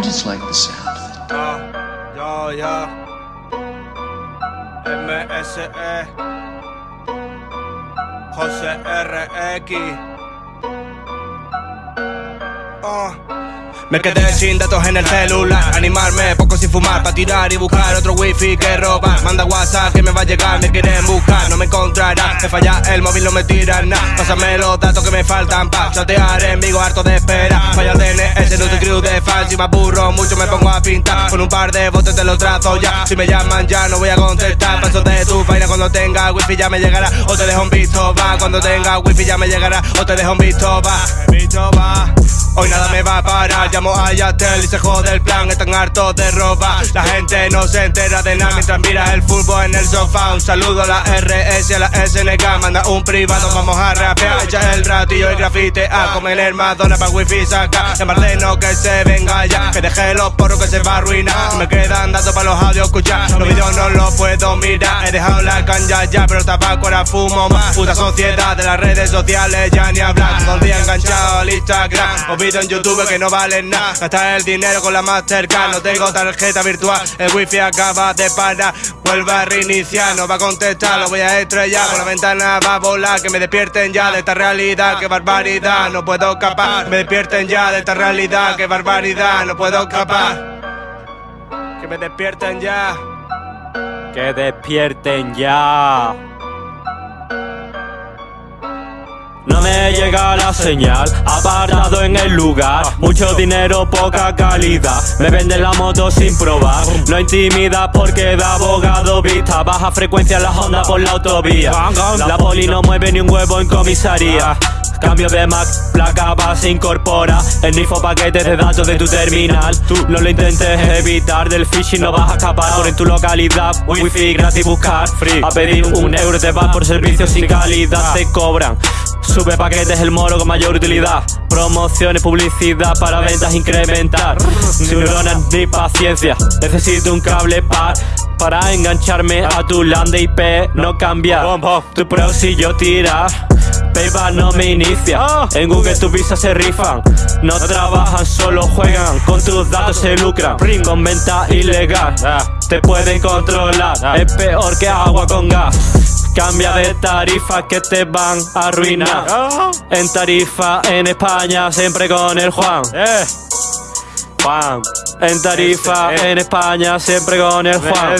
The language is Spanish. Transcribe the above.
I just like the sound of it. Ah, yo, yo. MSE. José RX. Ah. Me quedé sin datos en el celular. Animarme, poco sin fumar Pa' tirar y buscar otro wifi que robar Manda WhatsApp que me va a llegar, me quieren buscar No me encontrarán, me falla el móvil, no me tiran nada. Pásame los datos que me faltan pa' chatear en Vigo harto de espera. Falla DNS, no te crew de fan Si me aburro mucho me pongo a pintar. Con un par de botes te los trazo ya. Si me llaman ya no voy a contestar. Paso de tu vaina cuando tenga wifi ya me llegará. O te dejo un visto va. Cuando tenga wifi ya me llegará. O te dejo un visto va. Visto va Hoy nada me va a parar, llamo a Yatel y se jode el plan, están hartos de robar. La gente no se entera de nada mientras mira el fútbol en el sofá. Un saludo a la RS a la SNK, manda un privado, vamos a rapear. Echa el ratillo y grafite a comer el Madonna pa' wifi saca De Marleno que se venga ya, que deje los porros que se va a arruinar. Me quedan datos para los audios escuchar, los vídeos no los puedo mirar He dejado la canja ya, pero el tabaco ahora fumo más. Puta sociedad de las redes sociales ya ni hablar. Todo el día enganchado al Instagram en YouTube que no valen nada. Gastar el dinero con la Mastercard, no tengo tarjeta virtual. El wifi acaba de parar, vuelve a reiniciar, no va a contestar, lo voy a estrellar. Por la ventana va a volar, que me despierten ya de esta realidad, qué barbaridad, no puedo escapar. Me despierten ya de esta realidad, qué barbaridad, no puedo escapar. Que me despierten ya. Que despierten ya. No me llega la señal, apartado en el lugar. Mucho dinero, poca calidad. Me venden la moto sin probar. No intimida porque da abogado vista. Baja frecuencia en la onda por la autovía. La poli no mueve ni un huevo en comisaría. Cambio de Mac, placa base incorpora El NIFO paquete de datos de tu terminal. Tú. No lo intentes evitar Del phishing no vas a escapar. Por en tu localidad Wifi gratis buscar. Free. A pedir un euro te vas por servicios sin calidad. Te cobran Sube paquetes el moro con mayor utilidad. Promociones, publicidad para ventas incrementar. Neuronas ni paciencia. Necesito un cable par para engancharme a tu land IP No cambiar tu proxy yo tira PayPal no me inicia. En Google tus visas se rifan. No trabajan, solo juegan. Con tus datos se lucran. Con venta ilegal. Te pueden controlar. Es peor que agua con gas Cambia de tarifa que te van a arruinar. En tarifa en España siempre con el Juan. Eh. Juan. En tarifa en España siempre con el Juan.